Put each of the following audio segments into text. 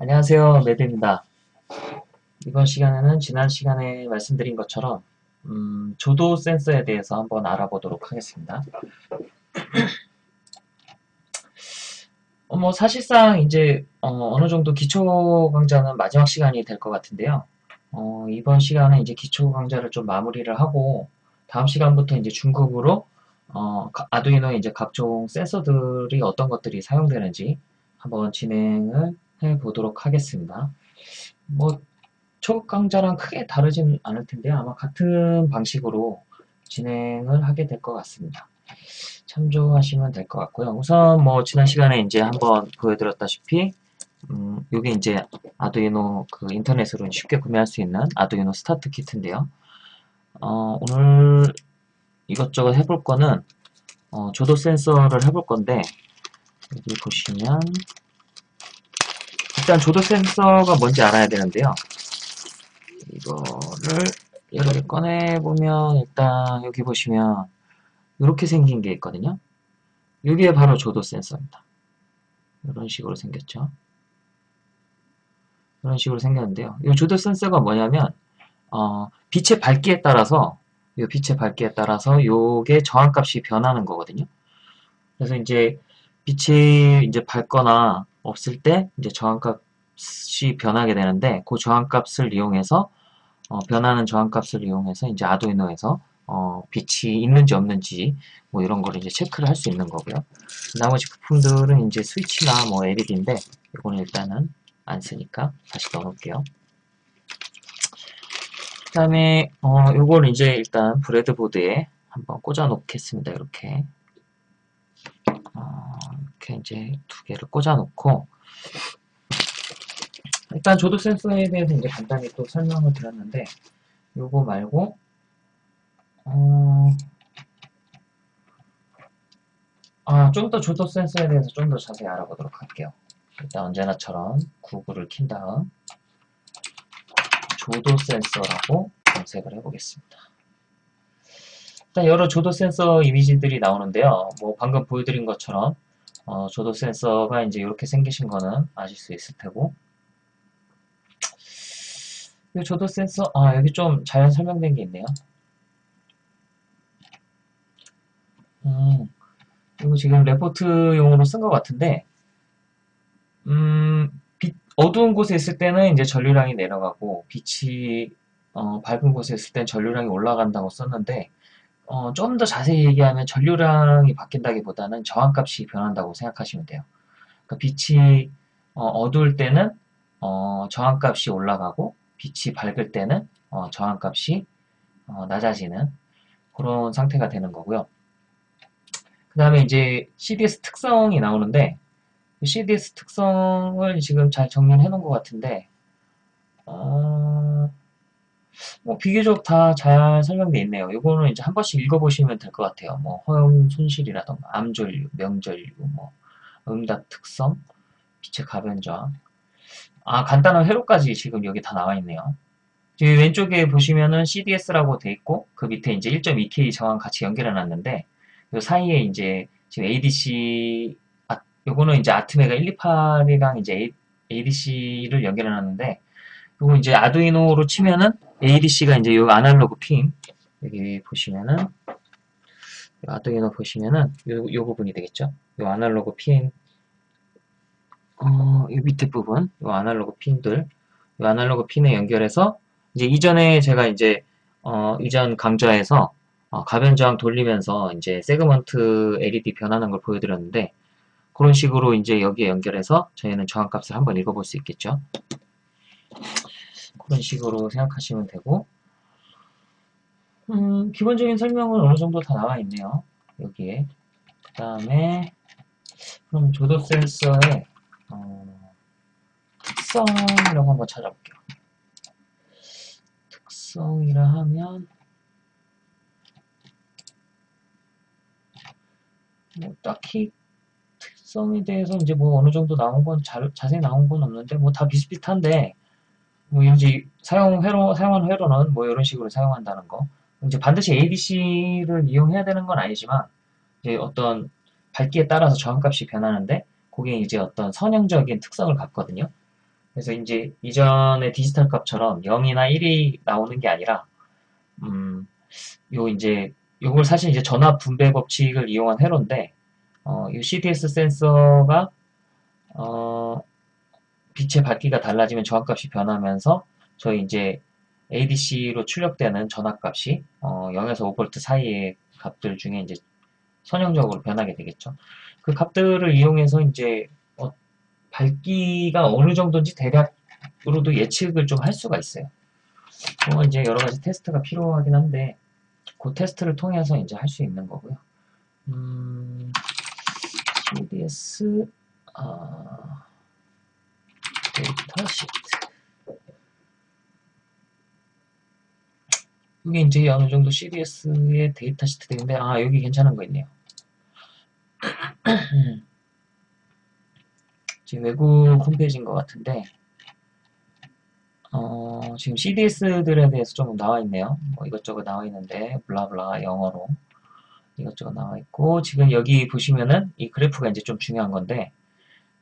안녕하세요. 매드입니다. 이번 시간에는 지난 시간에 말씀드린 것처럼 음, 조도 센서에 대해서 한번 알아보도록 하겠습니다. 어, 뭐 사실상 이제 어, 느 정도 기초 강좌는 마지막 시간이 될 것 같은데요. 어, 이번 시간은 이제 기초 강좌를 좀 마무리를 하고 다음 시간부터 이제 중급으로 어, 아두이노 이제 각종 센서들이 어떤 것들이 사용되는지 한번 진행을 해 보도록 하겠습니다. 뭐 초급 강좌랑 크게 다르진 않을 텐데 아마 같은 방식으로 진행을 하게 될 것 같습니다. 참조하시면 될 것 같고요. 우선 뭐 지난 시간에 이제 한번 보여드렸다시피 음, 이게 이제 아두이노 그 인터넷으로 쉽게 구매할 수 있는 아두이노 스타트 키트인데요. 어, 오늘 이것저것 해볼 거는 어, 조도 센서를 해볼 건데 여기 보시면 일단 조도 센서가 뭔지 알아야 되는데요. 이거를 개 꺼내보면 일단 여기 보시면 이렇게 생긴 게 있거든요. 이게 바로 조도 센서입니다. 이런 식으로 생겼죠. 이런 식으로 생겼는데요. 이 조도 센서가 뭐냐면 어, 빛의 밝기에 따라서 이 빛의 밝기에 따라서 요게 저항값이 변하는 거거든요. 그래서 이제 빛이 이제 밝거나 없을 때 이제 저항값이 변하게 되는데 그 저항값을 이용해서 어, 변하는 저항값을 이용해서 이제 아두이노에서 어, 빛이 있는지 없는지 뭐 이런 거를 이제 체크를 할 수 있는 거고요. 나머지 부품들은 이제 스위치나 뭐 LED인데 이거는 일단은 안 쓰니까 다시 넣어놓을게요. 그 다음에 어, 요걸 이제 일단 브레드보드에 한번 꽂아 놓겠습니다. 이렇게 어, 이렇게 이제 두 개를 꽂아 놓고 일단 조도 센서에 대해서 이제 간단히 또 설명을 드렸는데 요거 말고 어, 아, 좀 더 조도 센서에 대해서 좀 더 자세히 알아보도록 할게요. 일단 언제나처럼 구글을 킨 다음 조도 센서라고 검색을 해보겠습니다. 일단 여러 조도 센서 이미지들이 나오는데요. 뭐 방금 보여드린 것처럼 어, 조도 센서가 이제 이렇게 생기신 거는 아실 수 있을 테고 이 조도 센서 아 여기 좀잘 설명된 게 있네요. 음, 이거 지금 레포트용으로 쓴 것 같은데 음, 빛, 어두운 곳에 있을 때는 이제 전류량이 내려가고 빛이 어, 밝은 곳에 있을 땐 전류량이 올라간다고 썼는데 어, 좀 더 자세히 얘기하면 전류량이 바뀐다기보다는 저항값이 변한다고 생각하시면 돼요. 그러니까 빛이 어, 두울 때는 어, 저항값이 올라가고 빛이 밝을 때는 어, 저항값이 어, 낮아지는 그런 상태가 되는 거고요. 그 다음에 이제 CDS 특성이 나오는데 CDS 특성을 지금 잘 정리해 놓은 것 같은데 어, 뭐 비교적 다 잘 설명되어 있네요. 이거는 이제 한 번씩 읽어보시면 될 것 같아요. 뭐 허용 손실이라던가 암전류, 명전류, 뭐 응답 특성, 빛의 가변 저항 아 간단한 회로까지 지금 여기 다 나와 있네요. 여기 왼쪽에 보시면은 CDS라고 돼 있고 그 밑에 이제 1.2K 저항 같이 연결해 놨는데 요 사이에 이제 지금 ADC 아, 요거는 이제 아트메가 128이랑 이제 ADC를 연결해 놨는데 요거 이제 아두이노로 치면은 ADC가 이제 요 아날로그 핀 여기 보시면은 아두이노 보시면은 요, 요 부분이 되겠죠. 요 아날로그 핀 어, 이 밑에 부분, 요 아날로그 핀들, 요 아날로그 핀에 연결해서 이제 이전에 제가 이제 어, 이전 강좌에서 어, 가변 저항 돌리면서 이제 세그먼트 LED 변하는 걸 보여드렸는데 그런 식으로 이제 여기에 연결해서 저희는 저항값을 한번 읽어볼 수 있겠죠. 그런 식으로 생각하시면 되고 음, 기본적인 설명은 어느 정도 다 나와 있네요. 여기에 그 다음에 그럼 조도 센서의 어, 특성이라고 한번 찾아볼게요. 특성이라 하면 뭐 딱히 특성에 대해서 이제 뭐 어느 정도 나온 건 자, 자세히 나온 건 없는데 뭐 다 비슷비슷한데 뭐 이제 사용 회로 사용한 회로는 뭐 이런 식으로 사용한다는 거 이제 반드시 ADC를 이용해야 되는 건 아니지만 이제 어떤 밝기에 따라서 저항값이 변하는데 그게 이제 어떤 선형적인 특성을 갖거든요. 그래서 이제 이전의 디지털 값처럼 0이나 1이 나오는 게 아니라 음, 요 이제 요걸 사실 이제 전압 분배 법칙을 이용한 회로인데 어, 이 CDS 센서가 어, 빛의 밝기가 달라지면 저항값이 변하면서 저희 이제 ADC로 출력되는 전압값이 어, 0에서 5V 사이의 값들 중에 이제 선형적으로 변하게 되겠죠. 그 값들을 이용해서 이제 어, 밝기가 어느 정도인지 대략으로도 예측을 좀 할 수가 있어요. 어, 이제 여러 가지 테스트가 필요하긴 한데 그 테스트를 통해서 이제 할 수 있는 거고요. 음, CDS 아, 데이터 시트 이게 이제 어느 정도 CDS의 data sheet들인데 아 여기 괜찮은 거 있네요. 지금 외국 홈페이지인 것 같은데 어, 지금 CDS들에 대해서 좀 나와 있네요. 뭐 이것저것 나와 있는데 blah blah 영어로 이것저것 나와 있고 지금 여기 보시면은 이 그래프가 이제 좀 중요한 건데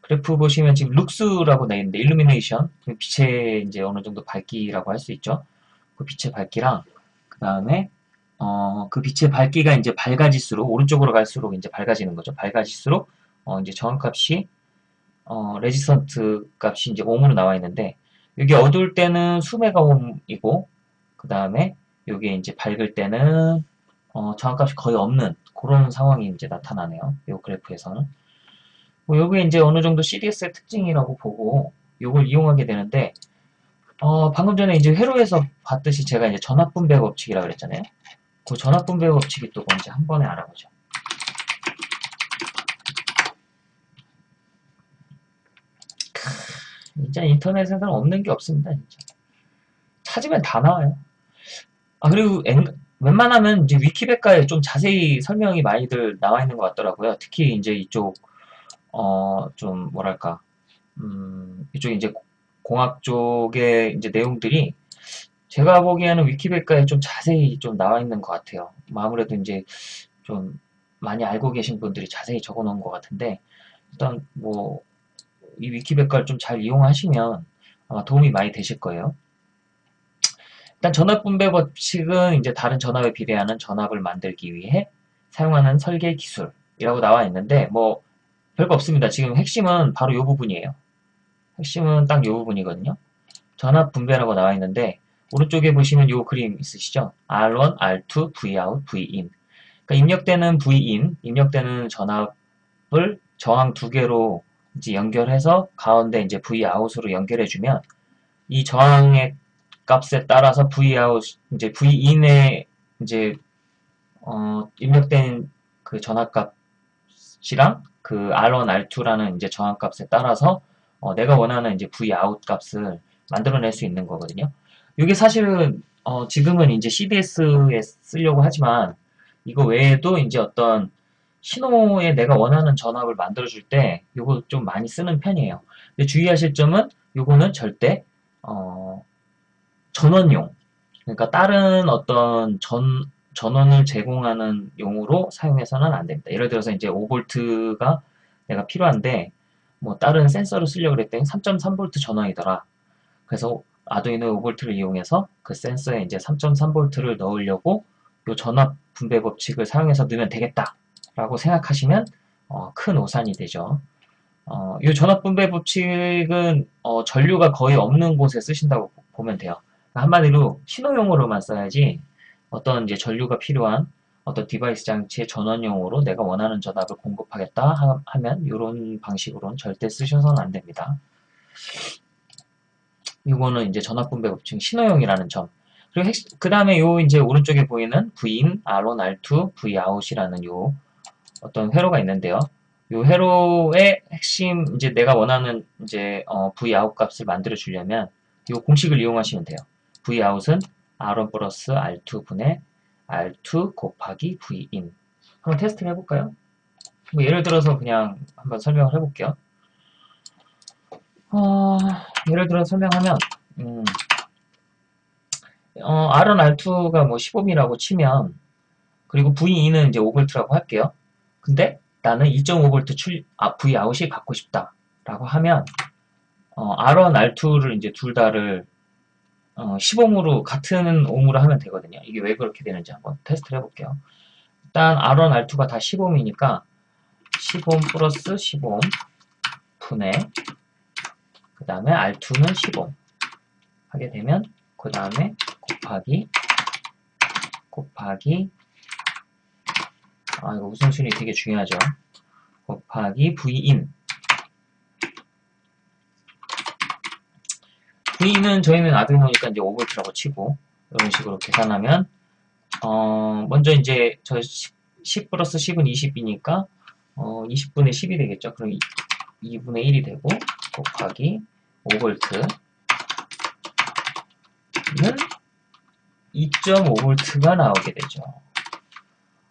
그래프 보시면 지금 lux라고 나 있는데 illumination 빛의 이제 어느 정도 밝기라고 할 수 있죠. 그 빛의 밝기랑 그 다음에 어, 그 빛의 밝기가 이제 밝아질수록 오른쪽으로 갈수록 이제 밝아지는 거죠. 밝아질수록 어, 이제 정확값이 어, 레지스턴트 값이 이제 옴으로 나와 있는데 여기 어두울 때는 수메가 옴이고 그 다음에 여기 이제 밝을 때는 어, 정확값이 거의 없는 그런 상황이 이제 나타나네요. 이 그래프에서는 뭐 여기 이제 어느 정도 CDS의 특징이라고 보고 이걸 이용하게 되는데 어, 방금 전에 이제 회로에서 봤듯이 제가 이제 전압분배 법칙이라고 그랬잖아요. 그 전압분배 법칙이 또 뭔지 한 번에 알아보죠. 진짜 인터넷에서는 없는 게 없습니다. 진짜. 찾으면 다 나와요. 아 그리고 엔, 웬만하면 이제 위키백과에 좀 자세히 설명이 많이들 나와 있는 것 같더라고요. 특히 이제 이쪽 어 좀 뭐랄까 음 이쪽 이제 공학 쪽의 이제 내용들이 제가 보기에는 위키백과에 좀 자세히 좀 나와 있는 것 같아요. 뭐 아무래도 이제 좀 많이 알고 계신 분들이 자세히 적어 놓은 것 같은데 일단 뭐 이 위키백과를 좀 잘 이용하시면 아마 도움이 많이 되실 거예요. 일단 전압 분배 법칙은 이제 다른 전압에 비례하는 전압을 만들기 위해 사용하는 설계 기술이라고 나와 있는데 뭐 별거 없습니다. 지금 핵심은 바로 이 부분이에요. 핵심은 딱 이 부분이거든요. 전압 분배라고 나와 있는데 오른쪽에 보시면 이 그림 있으시죠? R1, R2, Vout, Vin. 그러니까 입력되는 Vin, 입력되는 전압을 저항 두 개로 이제 연결해서 가운데 이제 Vout으로 연결해주면 이 저항의 값에 따라서 Vout, 이제 Vin에 이제 어, 입력된 그 전압값이랑 그 R1, R2라는 이제 저항값에 따라서 어, 내가 원하는 이제 Vout 값을 만들어낼 수 있는 거거든요. 이게 사실은 어, 지금은 이제 CDS에 쓰려고 하지만 이거 외에도 이제 어떤 신호에 내가 원하는 전압을 만들어줄 때 이거 좀 많이 쓰는 편이에요. 근데 주의하실 점은 이거는 절대 어, 전원용 그러니까 다른 어떤 전 전원을 제공하는 용으로 사용해서는 안 됩니다. 예를 들어서 이제 5V가 내가 필요한데 뭐 다른 센서를 쓰려고 그랬더니 3.3V 전원이더라. 그래서 아두이노 5V를 이용해서 그 센서에 이제 3.3V를 넣으려고 이 전압 분배 법칙을 사용해서 넣으면 되겠다. 라고 생각하시면 어, 큰 오산이 되죠. 어, 이 전압 분배 법칙은 어, 전류가 거의 없는 곳에 쓰신다고 보면 돼요. 한마디로 신호용으로만 써야지 어떤 이제 전류가 필요한 어떤 디바이스 장치의 전원용으로 내가 원하는 전압을 공급하겠다 하면 이런 방식으로는 절대 쓰셔서는 안 됩니다. 이거는 이제 전압 분배 법칙 신호용이라는 점. 그리고 그 다음에 요 이제 오른쪽에 보이는 Vin, R1, R2, Vout이라는 요 어떤 회로가 있는데요. 요 회로의 핵심 이제 내가 원하는 이제 어, Vout 값을 만들어 주려면 요 공식을 이용하시면 돼요. Vout은 R1 플러스 R2 분의 R2 곱하기 Vin. 한번 테스트를 해볼까요? 뭐 예를 들어서 그냥 한번 설명을 해볼게요. 어, 예를 들어 설명하면 음, 어, R1, R2가 뭐 15mm라고 치면 그리고 Vin은 이제 5V라고 할게요. 근데 나는 2.5V 출, 아, Vout이 갖고 싶다 라고 하면 어, R1, R2를 이제 둘 다를 어, 10옴으로 같은 옴으로 하면 되거든요. 이게 왜 그렇게 되는지 한번 테스트를 해볼게요. 일단 R1, R2가 다 10옴이니까 10옴 플러스 10옴 분의 그 다음에 R2는 10옴 하게 되면 그 다음에 곱하기 곱하기 아 이거 우선순위 되게 중요하죠. 곱하기 Vin V는 저희는 아두이노니까 이제 5V라고 치고 이런 식으로 계산하면 어 먼저 이제 저 10, 10 플러스 10은 20이니까 어 20분의 10이 되겠죠. 그럼 2, 분의 1이 되고 곱하기 5V 는 2.5V가 나오게 되죠.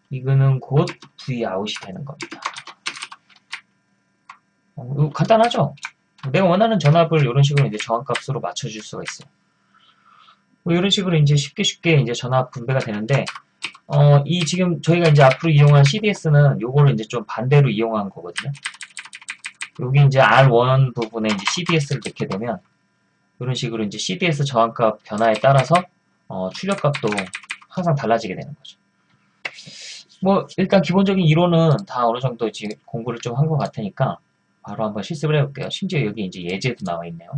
이거는 곧 Vout이 되는 겁니다. 어, 간단하죠? 내가 원하는 전압을 이런 식으로 이제 저항값으로 맞춰줄 수가 있어요. 뭐 이런 식으로 이제 쉽게 쉽게 이제 전압 분배가 되는데, 어, 이 지금 저희가 이제 앞으로 이용한 CDS는 요거를 이제 좀 반대로 이용한 거거든요. 여기 이제 R1 부분에 이제 CDS를 넣게 되면, 이런 식으로 이제 CDS 저항값 변화에 따라서, 어, 출력값도 항상 달라지게 되는 거죠. 뭐, 일단 기본적인 이론은 다 어느 정도 지금 공부를 좀 한 것 같으니까, 바로 한번 실습을 해볼게요. 심지어 여기 이제 예제도 나와 있네요.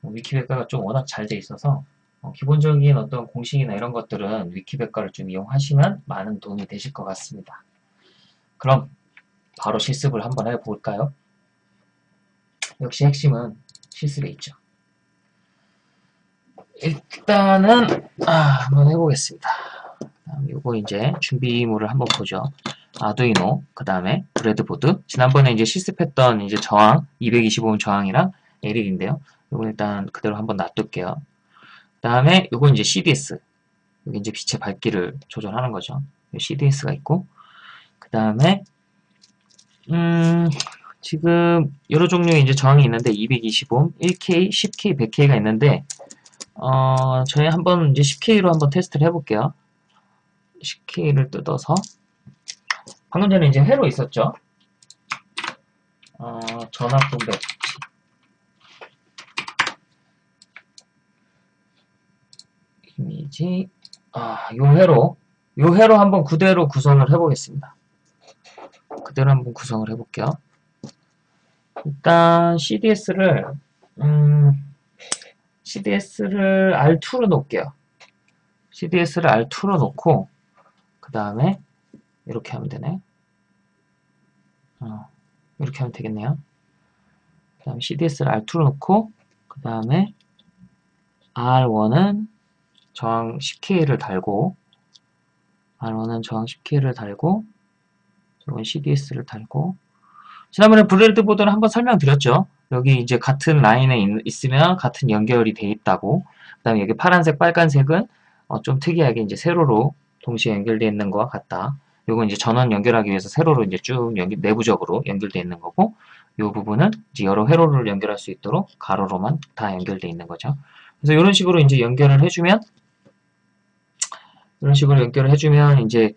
뭐 위키백과가 좀 워낙 잘 돼 있어서 어, 기본적인 어떤 공식이나 이런 것들은 위키백과를 좀 이용하시면 많은 도움이 되실 것 같습니다. 그럼 바로 실습을 한번 해볼까요? 역시 핵심은 실습에 있죠. 일단은 아, 한번 해보겠습니다. 이거 이제 준비물을 한번 보죠. 아두이노, 그 다음에 브레드보드. 지난번에 이제 실습했던 이제 저항, 225음 저항이랑 LED인데요. 이거 일단 그대로 한번 놔둘게요. 그 다음에 이거 이제 CDS. 여기 이제 빛의 밝기를 조절하는 거죠. CDS가 있고. 그 다음에, 음, 지금 여러 종류의 이제 저항이 있는데 225옴, 1K, 10K, 100K가 있는데, 어, 저희 한번 이제 10K로 한번 테스트를 해볼게요. 10K를 뜯어서 방금 전에 이제 회로 있었죠. 어, 전압 분배 이미지 아, 요 회로 요 회로 한번 그대로 구성을 해보겠습니다. 그대로 한번 구성을 해볼게요. 일단 CDS를 음, CDS를 R2로 놓을게요. CDS를 R2로 놓고 그 다음에 이렇게 하면 되네. 어, 이렇게 하면 되겠네요. 그 다음에 CDS를 R2로 놓고 그 다음에 R1은 저항 10K를 달고 R1은 저항 10K를 달고 이건 CDS를 달고 지난번에 브레드보드는 한번 설명드렸죠. 여기 이제 같은 라인에 있, 으면 같은 연결이 돼 있다고 그 다음에 여기 파란색 빨간색은 어, 좀 특이하게 이제 세로로 동시에 연결되어 있는 것과 같다. 요건 이제 전원 연결하기 위해서 세로로 이제 쭉 연결, 내부적으로 연결되어 있는 거고, 이 부분은 이제 여러 회로를 연결할 수 있도록 가로로만 다 연결되어 있는 거죠. 그래서 이런 식으로 이제 연결을 해주면, 이런 식으로 연결을 해주면 이제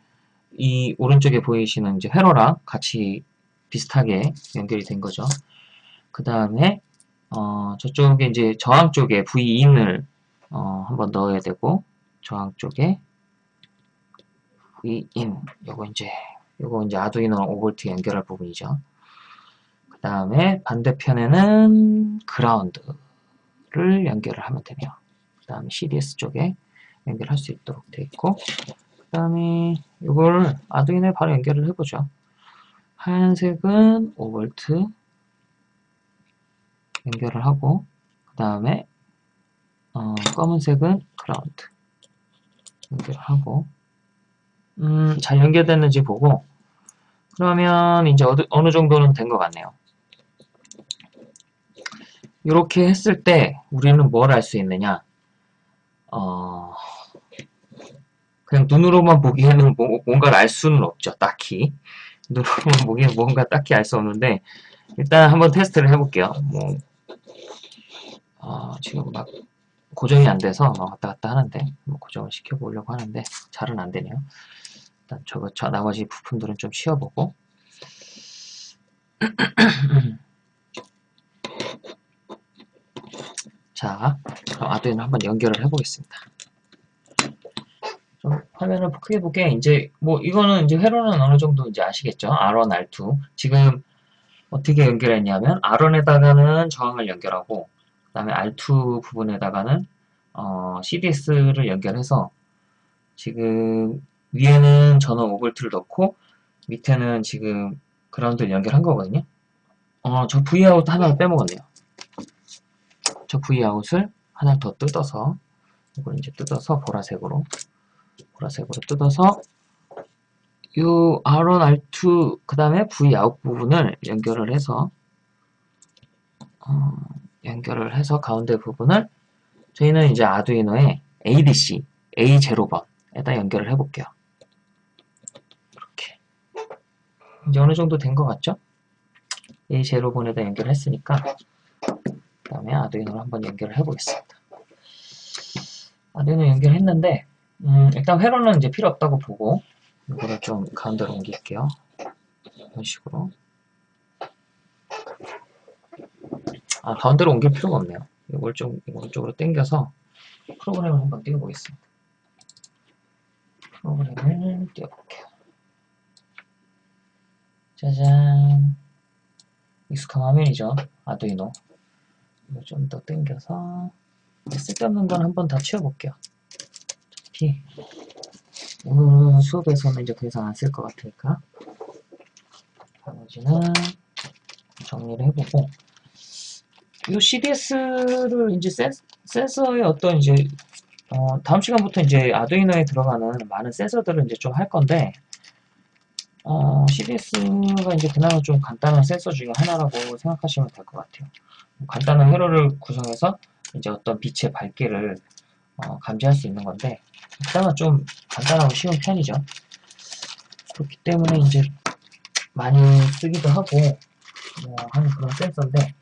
이 오른쪽에 보이시는 이제 회로랑 같이 비슷하게 연결이 된 거죠. 그 다음에 어, 저쪽에 이제 저항 쪽에 V인을 어, 한번 넣어야 되고 저항 쪽에 Vin 요거 이제 요거 이제 아두이노 5V 연결할 부분이죠. 그 다음에 반대편에는 그라운드를 연결을 하면 되네요. 그 다음에 CDS 쪽에 연결할 수 있도록 되어 있고 그 다음에 이걸 아두이노에 바로 연결을 해보죠. 하얀색은 5V 연결을 하고 그 다음에 어, 검은색은 그라운드 연결을 하고 음, 잘 연결됐는지 보고 그러면 이제 어느, 정도는 된 것 같네요. 이렇게 했을 때 우리는 뭘 알 수 있느냐? 어, 그냥 눈으로만 보기에는 뭐, 뭔가를 알 수는 없죠 딱히. 눈으로만 보기에는 뭔가 딱히 알 수 없는데 일단 한번 테스트를 해볼게요. 뭐 어, 지금 막 고정이 안 돼서 왔다 갔다 하는데 뭐 고정을 시켜보려고 하는데 잘은 안 되네요 저거 저 나머지 부품들은 좀 쉬어보고 자, 그럼 아두이노 한번 연결을 해보겠습니다. 좀 화면을 크게 보게 이제 뭐 이거는 이제 회로는 어느 정도 이제 아시겠죠? R1, R2 지금 어떻게 연결했냐면 R1에다가는 저항을 연결하고 그 다음에 R2 부분에다가는 어, CDS를 연결해서 지금 위에는 전원 5V를 넣고 밑에는 지금 그라운드를 연결한 거거든요. 어, 저 Vout 하나를 빼먹었네요. 저 Vout을 하나 더 뜯어서 이걸 이제 뜯어서 보라색으로 보라색으로 뜯어서 요 R1, R2 그 다음에 Vout 부분을 연결을 해서 어, 연결을 해서 가운데 부분을 저희는 이제 아두이노에 ADC A0번에다 연결을 해볼게요. 이렇게 이제 어느 정도 된 것 같죠? A0번에다 연결했으니까 그 다음에 아두이노를 한번 연결을 해보겠습니다. 아두이노 연결했는데 음, 일단 회로는 이제 필요 없다고 보고 이거를 좀 가운데로 옮길게요. 이런 식으로 아 가운데로 옮길 필요가 없네요. 이걸 좀 오른쪽으로 당겨서 프로그램을 한번 띄워보겠습니다. 프로그램을 띄워볼게요. 짜잔 익숙한 화면이죠. 아두이노 이거 좀 더 당겨서 쓸데없는 건 한번 다 치워볼게요. 어차피 오늘 수업에서는 이제 더 이상 안 쓸 것 같으니까 나머지는 정리를 해보고 이 CDS를 이제 센, 센서의 어떤 이제 어, 다음 시간부터 이제 아두이노에 들어가는 많은 센서들을 이제 좀 할 건데 어, CDS가 이제 그나마 좀 간단한 센서 중에 하나라고 생각하시면 될 것 같아요. 간단한 회로를 구성해서 이제 어떤 빛의 밝기를 어, 감지할 수 있는 건데 그나마 좀 간단하고 쉬운 편이죠. 그렇기 때문에 이제 많이 쓰기도 하고 뭐 하는 그런 센서인데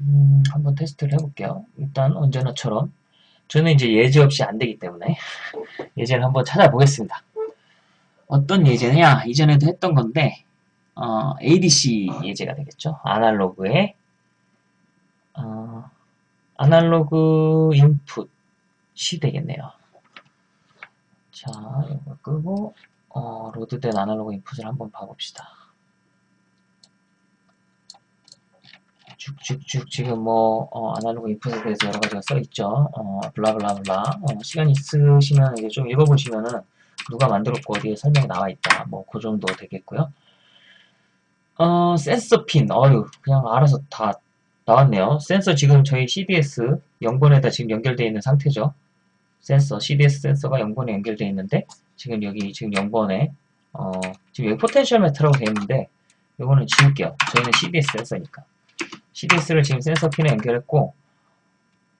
음, 한번 테스트를 해볼게요. 일단 언제나처럼 저는 이제 예제 없이 안 되기 때문에 예제를 한번 찾아보겠습니다. 어떤 예제냐? 이전에도 했던 건데 어, ADC 예제가 되겠죠. 아날로그의 어, 아날로그 인풋이 되겠네요. 자, 이거 끄고 어, 로드된 아날로그 인풋을 한번 봐봅시다. 쭉쭉쭉 지금 뭐 어, 아날로그 인풋에 대해서 여러 가지가 써 있죠. 어, 블라블라블라. 어, 시간 있으시면 이게 좀 읽어보시면은 누가 만들었고 어디에 설명이 나와 있다. 뭐 그 정도 되겠고요. 어, 센서 핀. 어유 그냥 알아서 다 나왔네요. 센서 지금 저희 CDS 0번에다 지금 연결되어 있는 상태죠. 센서, CDS 센서가 0번에 연결되어 있는데 지금 여기 지금 0번에 어, 지금 여기 potential meter라고 되어 있는데 이거는 지울게요. 저희는 CDS 센서니까. CDS를 지금 센서 핀에 연결했고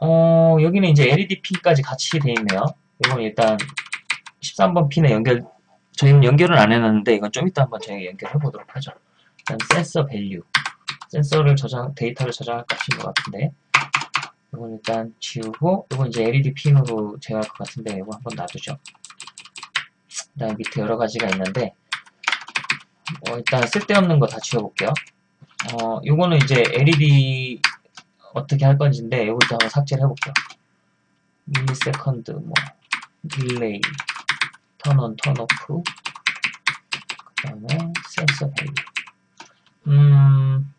어, 여기는 이제 LED 핀까지 같이 되어 있네요. 이건 일단 13번 핀에 연결 저희는 연결은 안 해놨는데 이건 좀 이따 한번 저희가 연결해 보도록 하죠. 일단 sensor value 센서를 저장 데이터를 저장할 값인 것 같은데 이건 일단 지우고 이건 이제 LED 핀으로 제어할 것 같은데 이거 한번 놔두죠. 그 다음에 밑에 여러 가지가 있는데 어, 일단 쓸데없는 거 다 지워볼게요. 어, 요거는 이제 LED 어떻게 할 건지인데 요것도 한번 삭제를 해볼게요. millisecond, 뭐, delay, turn on, turn off, 그 다음에 sensor value. 음,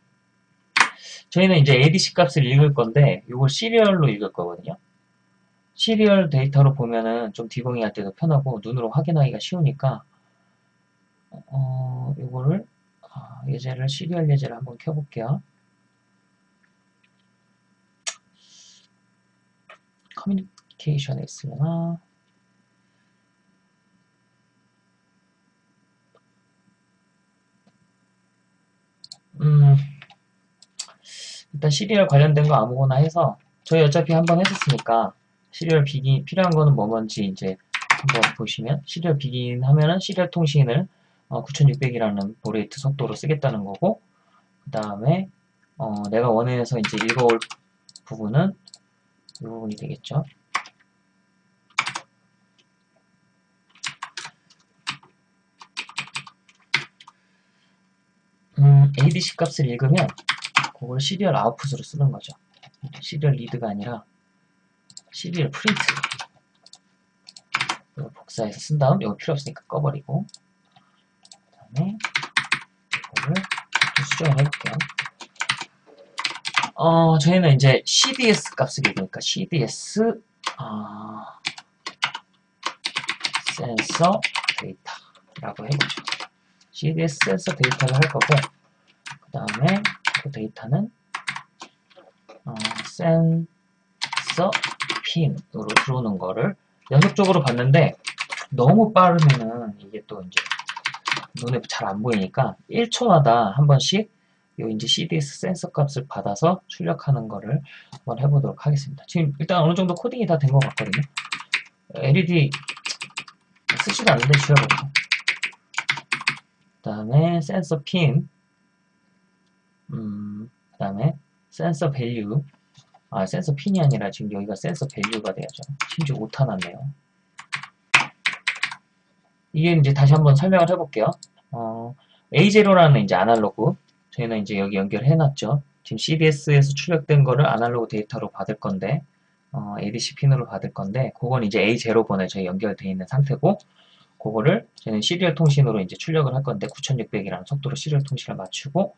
저희는 이제 ADC 값을 읽을 건데, 요걸 serial로 읽을 거거든요. serial 데이터로 보면은 좀 디버깅 할 때도 편하고, 눈으로 확인하기가 쉬우니까, 어, 요거를 아, 예제를 serial 예제를 한번 켜볼게요. communication에 있으려나? 음, 일단 serial 관련된 거 아무거나 해서 저희 어차피 한번 했었으니까 serial begin 필요한 거는 뭐 뭔지 이제 한번 보시면 serial begin 하면은 serial 통신을 어, 9600이라는 baud rate 속도로 쓰겠다는 거고 그 다음에 어, 내가 원해서 이제 읽어올 부분은 이 부분이 되겠죠. 음, ADC 값을 읽으면 그걸 serial output으로 쓰는 거죠. serial read가 아니라 serial print. 이거 복사해서 쓴 다음 이거 필요 없으니까 꺼버리고 그 다음에 이거를 좀 수정을 해볼게요. 어 저희는 이제 CDS 값을 읽으니까 CDS 어, 센서 데이터라고 해보죠. CDS 센서 데이터를 할 거고 그 다음에 그 데이터는 어, 센서 핀으로 들어오는 거를 연속적으로 봤는데 너무 빠르면은 이게 또 이제 눈에 잘 안 보이니까 1초마다 한 번씩 요 이제 CDS 센서 값을 받아서 출력하는 거를 한번 해보도록 하겠습니다. 지금 일단 어느 정도 코딩이 다 된 것 같거든요. LED 쓰지도 않는데 지워버리고 그 다음에 센서 핀 음, 그 다음에 센서 value. 아 센서 핀이 아니라 지금 여기가 센서 value가 돼야죠. 심지어 오타 났네요. 이게 이제 다시 한번 설명을 해볼게요. 어, A0라는 이제 아날로그. 저희는 이제 여기 연결해 놨죠. 지금 CDS에서 출력된 거를 아날로그 데이터로 받을 건데 어, ADC 핀으로 받을 건데 그건 이제 A0 번에 저희 연결되어 있는 상태고 그거를 저희는 serial 통신으로 이제 출력을 할 건데 9600이라는 속도로 serial 통신을 맞추고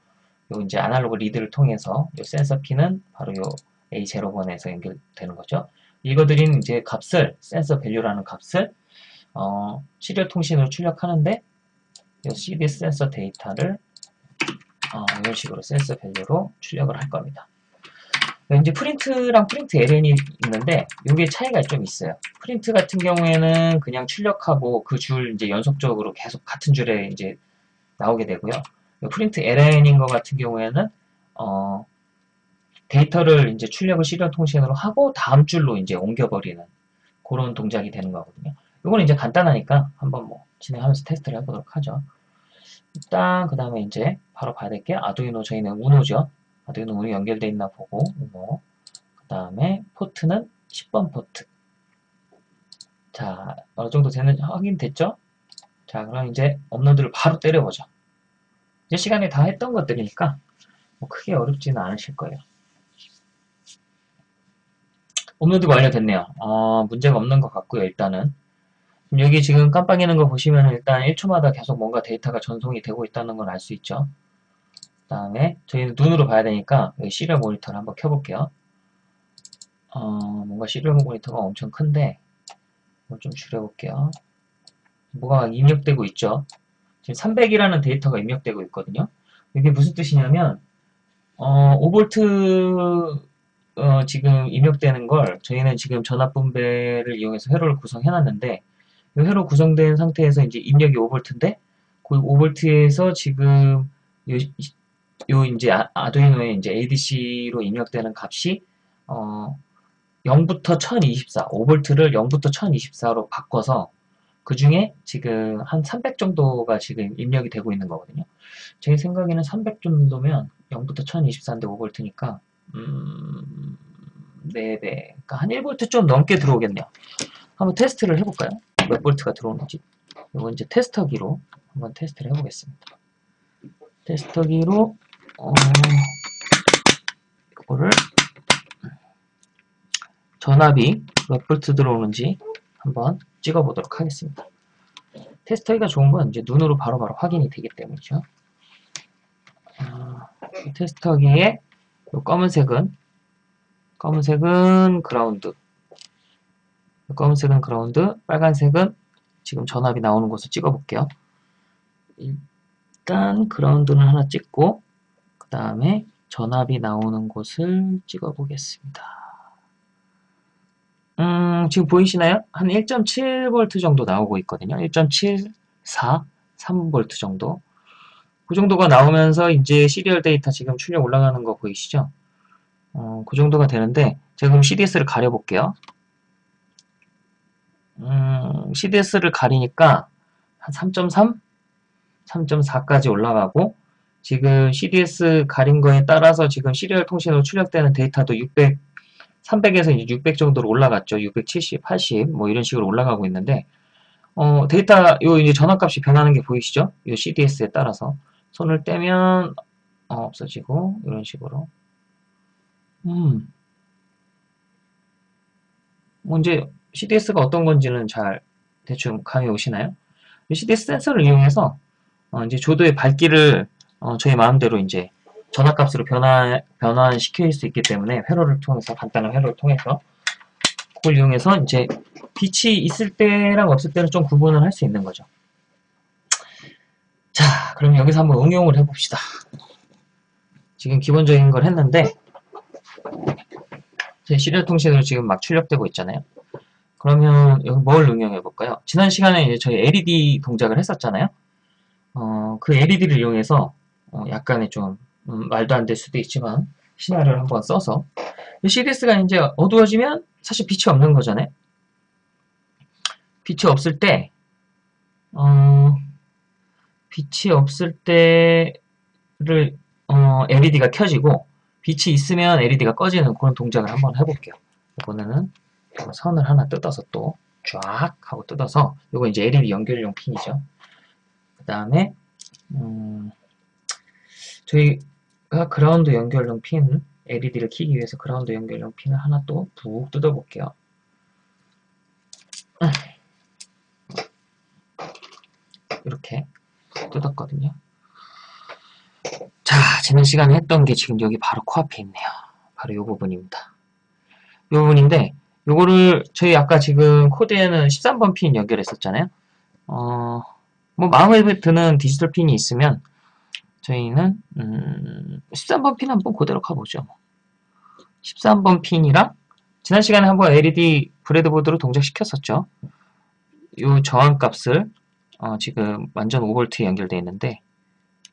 요 이제 analog read를 통해서 요 센서 핀은 바로 요 A0번에서 연결되는 거죠. 읽어들인 이제 값을 센서 value라는 값을 어, serial 통신으로 출력하는데 요 CDS 센서 데이터를 어, 이런 식으로 센서 value로 출력을 할 겁니다. 이제 print랑 print LN이 있는데 이게 차이가 좀 있어요. 프린트 같은 경우에는 그냥 출력하고 그 줄 이제 연속적으로 계속 같은 줄에 이제 나오게 되고요. print LN인 것 같은 경우에는 어, 데이터를 이제 출력을 serial 통신으로 하고 다음 줄로 이제 옮겨버리는 그런 동작이 되는 거거든요. 이거는 이제 간단하니까 한번 뭐 진행하면서 테스트를 해보도록 하죠. 일단 그 다음에 이제 바로 봐야 될 게 아두이노 저희는 우노죠. 아두이노 우노 연결돼 있나 보고 우노 그 다음에 포트는 10번 포트 자 어느 정도 되는 확인됐죠? 자 그럼 이제 업로드를 바로 때려보죠. 이제 시간에 다 했던 것들이니까 뭐 크게 어렵지는 않으실 거예요. 업로드가 완료됐네요. 어, 문제가 없는 것 같고요. 일단은 여기 지금 깜빡이는 거 보시면 일단 1초마다 계속 뭔가 데이터가 전송이 되고 있다는 걸 알 수 있죠. 그 다음에 저희는 눈으로 봐야 되니까 여기 시리얼 모니터를 한번 켜볼게요. 어, 뭔가 시리얼 모니터가 엄청 큰데 좀 줄여볼게요. 뭐가 입력되고 있죠. 지금 300이라는 데이터가 입력되고 있거든요. 이게 무슨 뜻이냐면 어, 5V 어, 지금 입력되는 걸 저희는 지금 전압 분배를 이용해서 회로를 구성해 놨는데 이 회로 구성된 상태에서 이제 입력이 5V인데 그 5V에서 지금 요, 요 이제 아, 두이노에 이제 ADC로 입력되는 값이 어, 0부터 1024, 5V를 0부터 1024로 바꿔서 그 중에 지금 한 300 정도가 지금 입력이 되고 있는 거거든요. 제 생각에는 300 정도면 0부터 1024인데 5V니까 음, 4배, 그러니까 한 1V 좀 넘게 들어오겠네요. 한번 테스트를 해볼까요? 몇 볼트가 들어오는지. 이거 이제 테스터기로 한번 테스트를 해보겠습니다. 테스터기로 어, 이거를 전압이 몇 볼트 들어오는지 한번 찍어보도록 하겠습니다. 테스터기가 좋은 건 이제 눈으로 바로바로 바로 확인이 되기 때문이죠. 어, 테스터기의 검은색은 검은색은 그라운드 검은색은 그라운드 빨간색은 지금 전압이 나오는 곳을 찍어 볼게요 일단 그라운드는 하나 찍고 그 다음에 전압이 나오는 곳을 찍어 보겠습니다 음, 지금 보이시나요? 한 1.7V 정도 나오고 있거든요 1.74 3V 정도 그 정도가 나오면서 이제 serial 데이터 지금 출력 올라가는 거 보이시죠? 어, 그 정도가 되는데 제가 그럼 CDS를 가려볼게요. 음, CDS를 가리니까 한 3.3? 3.4까지 올라가고 지금 CDS 가린 거에 따라서 지금 시리얼 통신으로 출력되는 데이터도 600, 300에서 600 정도로 올라갔죠. 670, 80 뭐 이런 식으로 올라가고 있는데 어, 데이터 요 이제 전압값이 변하는 게 보이시죠? 요 CDS에 따라서 손을 떼면 어, 없어지고 이런 식으로 음, 뭐 이제 CDS가 어떤 건지는 잘 대충 감이 오시나요? CDS 센서를 이용해서 어, 이제 조도의 밝기를 어, 저희 마음대로 이제 전압값으로 변화, 변환시킬 수 있기 때문에 회로를 통해서 간단한 회로를 통해서 그걸 이용해서 이제 빛이 있을 때랑 없을 때는 좀 구분을 할 수 있는 거죠. 자, 그럼 여기서 한번 응용을 해봅시다. 지금 기본적인 걸 했는데 제 시리얼 통신으로 지금 막 출력되고 있잖아요. 그러면 여기 뭘 응용해 볼까요? 지난 시간에 이제 저희 LED 동작을 했었잖아요. 어, 그 LED를 이용해서 어, 약간의 좀 음, 말도 안 될 수도 있지만 시나리오를 한번 써서 CDS가 이제 어두워지면 사실 빛이 없는 거잖아요. 빛이 없을 때 어, 빛이 없을 때를 어, LED가 켜지고 빛이 있으면 LED가 꺼지는 그런 동작을 한번 해볼게요. 이번에는 선을 하나 뜯어서 또 쫙 하고 뜯어서 이거 이제 LED 연결용 핀이죠. 그 다음에 음, 저희 가 그라운드 연결용 핀 LED를 키기 위해서 그라운드 연결용 핀을 하나 또 푹 뜯어볼게요. 이렇게 뜯었거든요. 자, 지난 시간에 했던 게 지금 여기 바로 코앞에 있네요. 바로 이 부분입니다. 이 부분인데 요거를 저희 아까 지금 코드에는 13번 핀 연결했었잖아요. 어, 뭐 마음에 드는 디지털 핀이 있으면 저희는 음, 13번 핀 한번 그대로 가보죠. 13번 핀이랑 지난 시간에 한번 LED 브레드보드로 동작시켰었죠. 이 저항값을 어, 지금 완전 5V 연결되어 있는데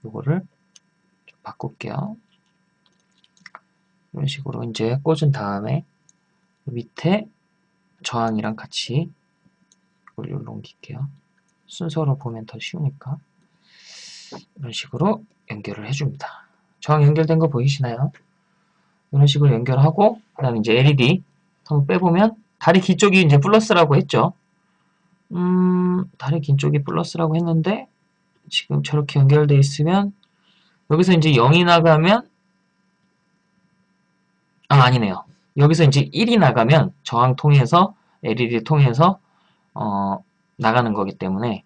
이거를 바꿀게요. 이런 식으로 이제 꽂은 다음에 밑에 저항이랑 같이 이걸 옮길게요. 순서로 보면 더 쉬우니까 이런 식으로 연결을 해줍니다. 저항 연결된 거 보이시나요? 이런 식으로 연결하고 그 다음에 이제 LED 한번 빼보면 다리 긴 쪽이 이제 플러스라고 했죠. 음, 다리 긴 쪽이 플러스라고 했는데 지금 저렇게 연결되어 있으면 여기서 이제 0이 나가면 아 아니네요. 여기서 이제 1이 나가면 저항 통해서 LED 통해서 어, 나가는 거기 때문에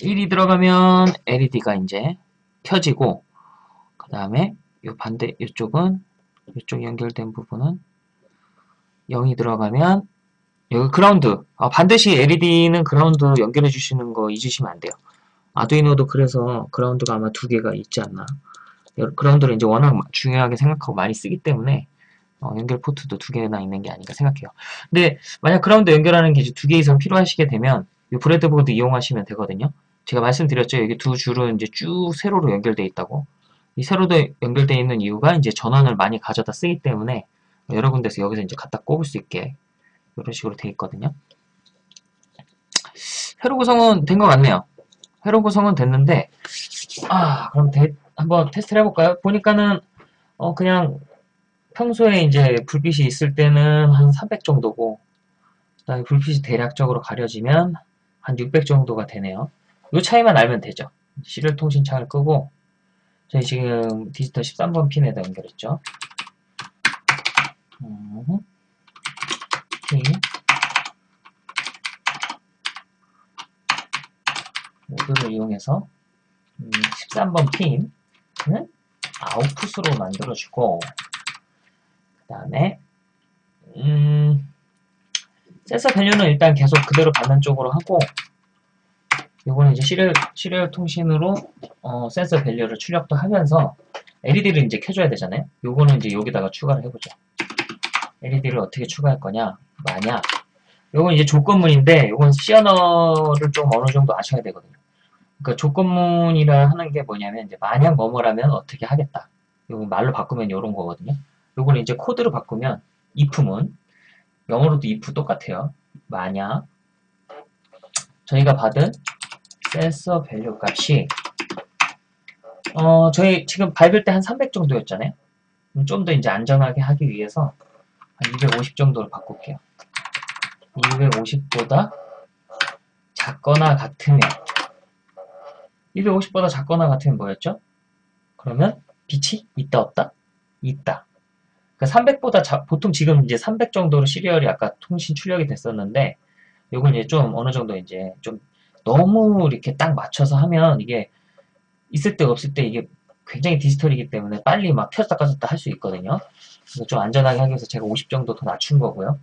1이 들어가면 LED가 이제 켜지고 그 다음에 이 반대 이쪽은 이쪽 연결된 부분은 0이 들어가면 여기 그라운드. 아, 반드시 LED는 그라운드 연결해 주시는 거 잊으시면 안 돼요. 아두이노도 그래서 그라운드가 아마 두 개가 있지 않나. 그라운드를 이제 워낙 중요하게 생각하고 많이 쓰기 때문에 어, 연결 포트도 두 개나 있는 게 아닌가 생각해요. 근데 만약 그라운드 연결하는 게 이제 두개 이상 필요하시게 되면 이 브레드보드 이용하시면 되거든요. 제가 말씀드렸죠. 여기 두 줄은 이제 쭉 세로로 연결되어 있다고. 이 세로도 연결되어 있는 이유가 이제 전원을 많이 가져다 쓰기 때문에 여러 군데서 여기서 이제 갖다 꼽을 수 있게 이런 식으로 되어 있거든요. 회로 구성은 된 것 같네요. 회로 구성은 됐는데 아 그럼 대, 한번 테스트를 해볼까요? 보니까는 어 그냥 평소에 이제 불빛이 있을 때는 한 300 정도고 그다음에 불빛이 대략적으로 가려지면 한 600 정도가 되네요. 이 차이만 알면 되죠. 시리얼 통신 창을 끄고 저희 지금 디지털 13번 핀에다 연결했죠. 음, 핀 모드를 이용해서 음, 13번 핀 아웃풋으로 만들어주고 그 다음에 음, 센서 value는 일단 계속 그대로 받는 쪽으로 하고 이거는 이제 serial, serial 통신으로 어, 센서 value를 출력도 하면서 LED를 이제 켜줘야 되잖아요. 요거는 이제 여기다가 추가를 해보죠. LED를 어떻게 추가할 거냐? 만약 요건 이제 조건문인데 요건 C언어를 좀 어느 정도 아셔야 되거든요. 그 조건문이라 하는 게 뭐냐면 이제 만약 뭐뭐라면 어떻게 하겠다. 요거 말로 바꾸면 이런 거거든요. 요거는 이제 코드로 바꾸면 if문 영어로도 if 똑같아요. 만약 저희가 받은 센서 value 값이 어 저희 지금 밝을 때 한 300 정도였잖아요. 좀 더 이제 안전하게 하기 위해서 한 250 정도로 바꿀게요. 250보다 작거나 같으면 250보다 작거나 같으면 뭐였죠? 그러면 빛이 있다 없다? 있다. 그 300보다 보통 지금 이제 300 정도로 시리얼이 아까 통신 출력이 됐었는데 요건 이제 좀 어느 정도 이제 좀 너무 이렇게 딱 맞춰서 하면 이게 있을 때 없을 때 이게 굉장히 디지털이기 때문에 빨리 막 켰다 껐다 할 수 있거든요. 그래서 좀 안전하게 하기 위해서 제가 50 정도 더 낮춘 거고요.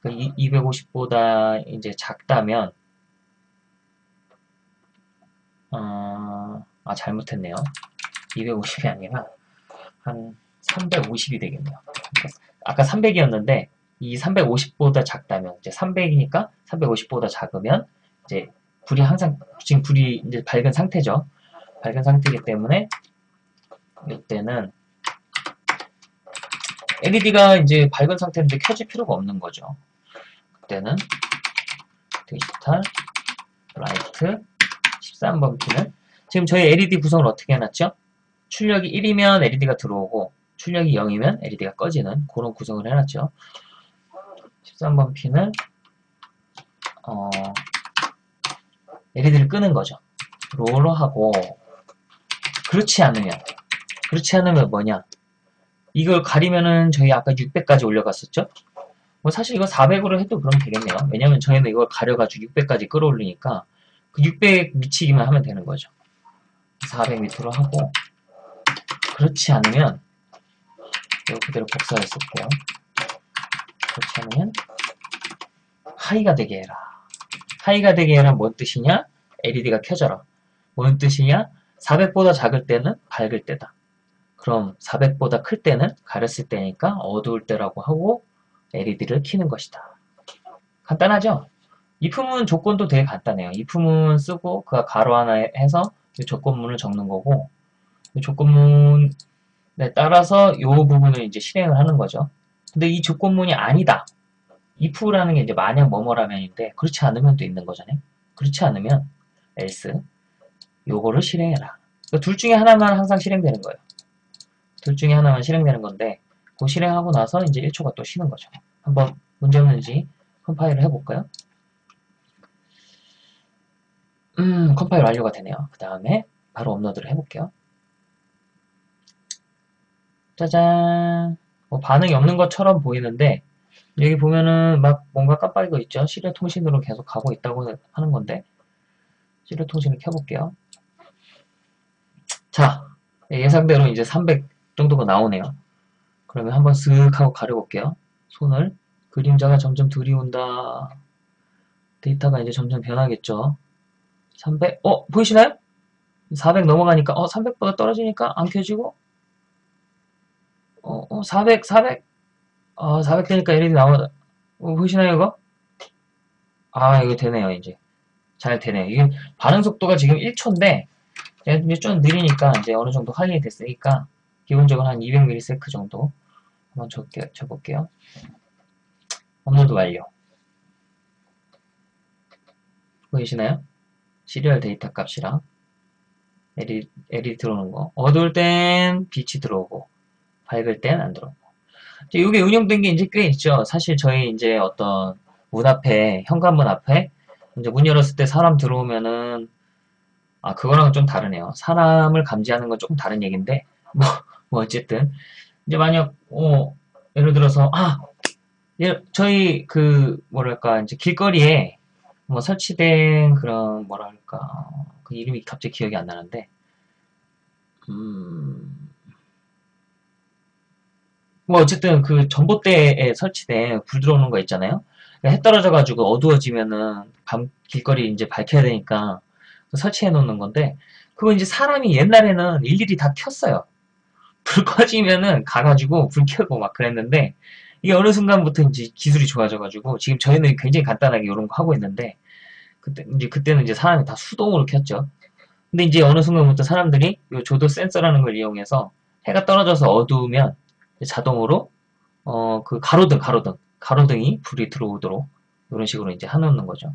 그 250보다 이제 작다면 어, 아 잘못했네요. 250이 아니라 한 350이 되겠네요. 아까 300이었는데 이 350보다 작다면 이제 300이니까 350보다 작으면 이제 불이 항상 지금 불이 이제 밝은 상태죠. 밝은 상태이기 때문에 이때는 LED가 이제 밝은 상태인데 켜질 필요가 없는 거죠. 그때는 digital write 13번 핀은 지금 저희 LED 구성을 어떻게 해놨죠? 출력이 1이면 LED가 들어오고 출력이 0이면 LED가 꺼지는 그런 구성을 해놨죠. 13번 핀은 어, LED를 끄는 거죠. low로 하고 그렇지 않으면 그렇지 않으면 뭐냐 이걸 가리면은 저희 아까 600까지 올려갔었죠? 뭐 사실 이거 400으로 해도 그럼 되겠네요. 왜냐면 저희는 이걸 가려가지고 600까지 끌어올리니까 그 600 미치기만 하면 되는 거죠. 400 밑으로 하고 그렇지 않으면 이거 그대로 복사를 쓸게요. 그렇지 않으면 하이가 되게 해라. 하이가 되게 해라 뭔 뜻이냐? LED가 켜져라. 뭔 뜻이냐? 400보다 작을 때는 밝을 때다. 그럼 400보다 클 때는 가렸을 때니까 어두울 때라고 하고 LED를 키는 것이다. 간단하죠? 이 품은 조건도 되게 간단해요. 이 품은 쓰고 그 가로 하나 해서 조건문을 적는 거고 조건문 에 따라서 이 부분을 이제 실행을 하는 거죠. 근데 이 조건문이 아니다. if라는 게 이제 만약 뭐뭐라면인데 그렇지 않으면 또 있는 거잖아요. 그렇지 않으면 else 요거를 실행해라. 그러니까 둘 중에 하나만 항상 실행되는 거예요. 둘 중에 하나만 실행되는 건데 그 실행하고 나서 이제 1초가 또 쉬는 거죠. 한번 문제 없는지 컴파일을 해볼까요? 음, 컴파일 완료가 되네요. 그 다음에 바로 업로드를 해볼게요. 짜잔. 뭐 반응이 없는 것처럼 보이는데 여기 보면은 막 뭔가 깜빡이고 있죠. serial 통신으로 계속 가고 있다고 하는 건데 시리얼 통신을 켜볼게요. 자, 예상대로 이제 300 정도가 나오네요. 그러면 한번 쓱 하고 가려볼게요. 손을 그림자가 점점 들이온다. 데이터가 이제 점점 변하겠죠. 300, 어, 보이시나요? 400 넘어가니까, 어, 300보다 떨어지니까 안 켜지고, 어, 어, 400, 400, 어, 400 되니까 LED 나오다. 어, 보이시나요, 이거? 아, 이거 되네요, 이제. 잘 되네요. 이게 반응 속도가 지금 1초인데, 이제 좀 느리니까 이제 어느 정도 확인이 됐으니까, 기본적으로 한 200ms 정도 한번 적게, 적을게요. 업로드 완료. 보이시나요? serial 데이터 값이랑 LED, LED 들어오는 거. 어두울 땐 빛이 들어오고, 밝을 땐 안 들어오고. 이게 운영된 게 이제 꽤 있죠. 사실 저희 이제 어떤 문 앞에, 현관문 앞에, 이제 문 열었을 때 사람 들어오면은, 아, 그거랑은 좀 다르네요. 사람을 감지하는 건 조금 다른 얘기인데, 뭐, 뭐, 어쨌든. 이제 만약, 어, 예를 들어서, 아, 예, 저희 그, 뭐랄까, 이제 길거리에 뭐 설치된 그런, 뭐랄까, 그 이름이 갑자기 기억이 안 나는데, 음, 뭐 어쨌든 그 전봇대에 설치된 불 들어오는 거 있잖아요. 해 떨어져가지고 어두워지면은 밤 길거리 이제 밝혀야 되니까 설치해 놓는 건데 그거 이제 사람이 옛날에는 일일이 다 켰어요. 불 꺼지면은 가가지고 불 켜고 막 그랬는데 이게 어느 순간부터 이제 기술이 좋아져가지고 지금 저희는 굉장히 간단하게 이런 거 하고 있는데 그때 이제 그때는 이제 사람이 다 수동으로 켰죠. 근데 이제 어느 순간부터 사람들이 이 조도 센서라는 걸 이용해서 해가 떨어져서 어두우면 자동으로 어 그 가로등 가로등 가로등이 불이 들어오도록 이런 식으로 이제 해놓는 거죠.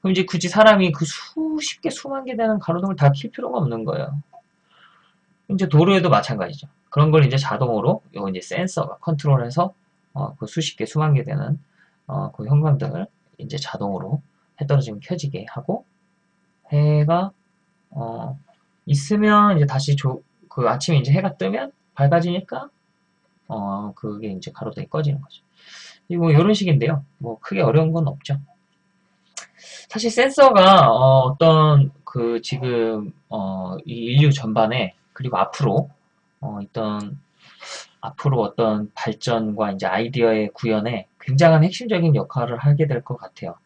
그럼 이제 굳이 사람이 그 수십 개 수만 개 되는 가로등을 다 킬 필요가 없는 거예요. 이제 도로에도 마찬가지죠. 그런 걸 이제 자동으로 요 이제 센서가 컨트롤해서 어, 그 수십 개 수만 개 되는 어, 그 형광등을 이제 자동으로 해 떨어지면 켜지게 하고 해가 어, 있으면 이제 다시 조, 그 아침에 이제 해가 뜨면 밝아지니까 어, 그게 이제 가로등이 꺼지는 거죠. 뭐 이런 식인데요. 뭐 크게 어려운 건 없죠. 사실 센서가 어, 떤그 지금 어, 이 인류 전반에 그리고 앞으로 어, 있던 앞으로 어떤 발전과 이제 아이디어의 구현에 굉장한 핵심적인 역할을 하게 될 것 같아요.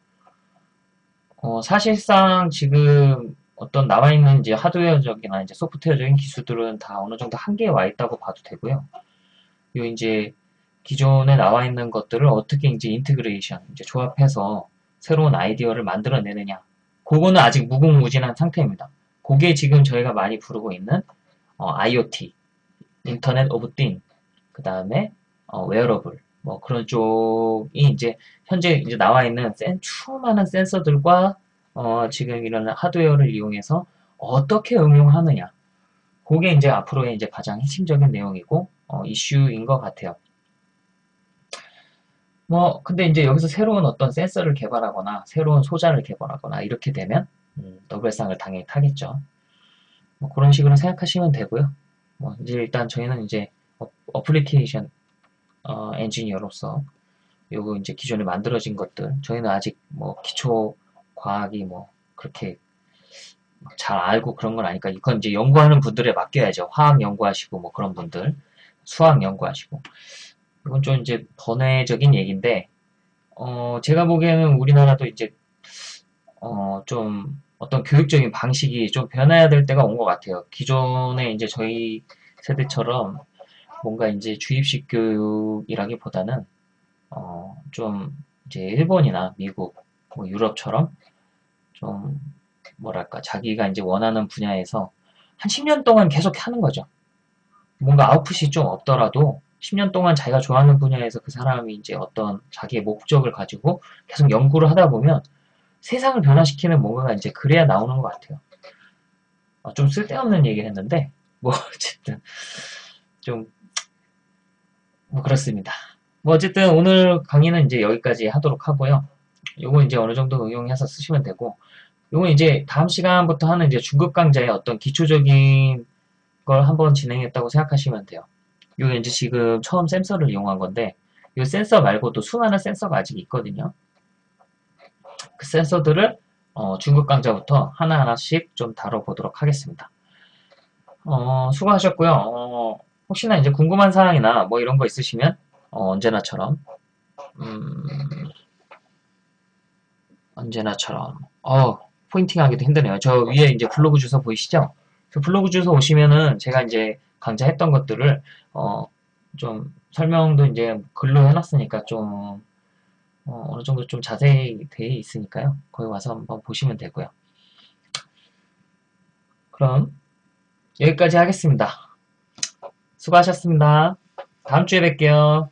어, 사실상 지금 어떤 나와 있는 이제 하드웨어적이나 이제 소프트웨어적인 기술들은 다 어느 정도 한계에 와 있다고 봐도 되고요. 요 이제 기존에 나와 있는 것들을 어떻게 이제 integration, 이제 조합해서 새로운 아이디어를 만들어내느냐. 그거는 아직 무궁무진한 상태입니다. 그게 지금 저희가 많이 부르고 있는 어, IoT, Internet of Thing, 그 다음에 어, 웨어러블, 뭐 그런 쪽이 이제 현재 이제 나와 있는 센, 수많은 센서들과 어, 지금 이런 하드웨어를 이용해서 어떻게 응용하느냐. 그게 이제 앞으로의 이제 가장 핵심적인 내용이고 어, 이슈인 것 같아요. 뭐 근데 이제 여기서 새로운 어떤 센서를 개발하거나 새로운 소자를 개발하거나 이렇게 되면 음, 노벨상을 당연히 타겠죠. 뭐 그런 식으로 생각하시면 되고요. 뭐 이제 일단 저희는 이제 어, 플리케이션 어, 엔지니어로서 요거 이제 기존에 만들어진 것들 저희는 아직 뭐 기초 과학이 뭐 그렇게 잘 알고 그런 건 아니까 이건 이제 연구하는 분들에 맡겨야죠. 화학 연구하시고 뭐 그런 분들 수학 연구하시고 이건 좀 이제 번외적인 얘기인데 어 제가 보기에는 우리나라도 이제 어 좀 어떤 교육적인 방식이 좀 변해야 될 때가 온 것 같아요. 기존에 이제 저희 세대처럼 뭔가 이제 주입식 교육이라기보다는 어, 좀 이제 일본이나 미국, 뭐 유럽처럼 좀 뭐랄까 자기가 이제 원하는 분야에서 한 10년 동안 계속 하는 거죠. 뭔가 아웃풋이 좀 없더라도 10년 동안 자기가 좋아하는 분야에서 그 사람이 이제 어떤 자기의 목적을 가지고 계속 연구를 하다 보면 세상을 변화시키는 뭔가가 이제 그래야 나오는 것 같아요. 어, 좀 쓸데없는 얘기를 했는데 뭐 어쨌든 좀 뭐 그렇습니다. 뭐 어쨌든 오늘 강의는 이제 여기까지 하도록 하고요. 요거 이제 어느 정도 응용해서 쓰시면 되고 요거 이제 다음 시간부터 하는 이제 중급 강좌의 어떤 기초적인 걸 한번 진행했다고 생각하시면 돼요. 요게 이제 지금 처음 센서를 이용한 건데 요 센서 말고도 수많은 센서가 아직 있거든요. 그 센서들을 어, 중급 강좌부터 하나하나씩 좀 다뤄보도록 하겠습니다. 어, 수고하셨고요. 어, 혹시나 이제 궁금한 사항이나 뭐 이런 거 있으시면 어, 언제나처럼 음, 언제나처럼 어 포인팅하기도 힘드네요. 저 위에 이제 블로그 주소 보이시죠? 그 블로그 주소 오시면은 제가 이제 강좌했던 것들을 어, 좀 설명도 이제 글로 해놨으니까 좀 어, 어느 정도 좀 자세히 돼 있으니까요. 거기 와서 한번 보시면 되고요. 그럼 여기까지 하겠습니다. 수고하셨습니다. 다음 주에 뵐게요.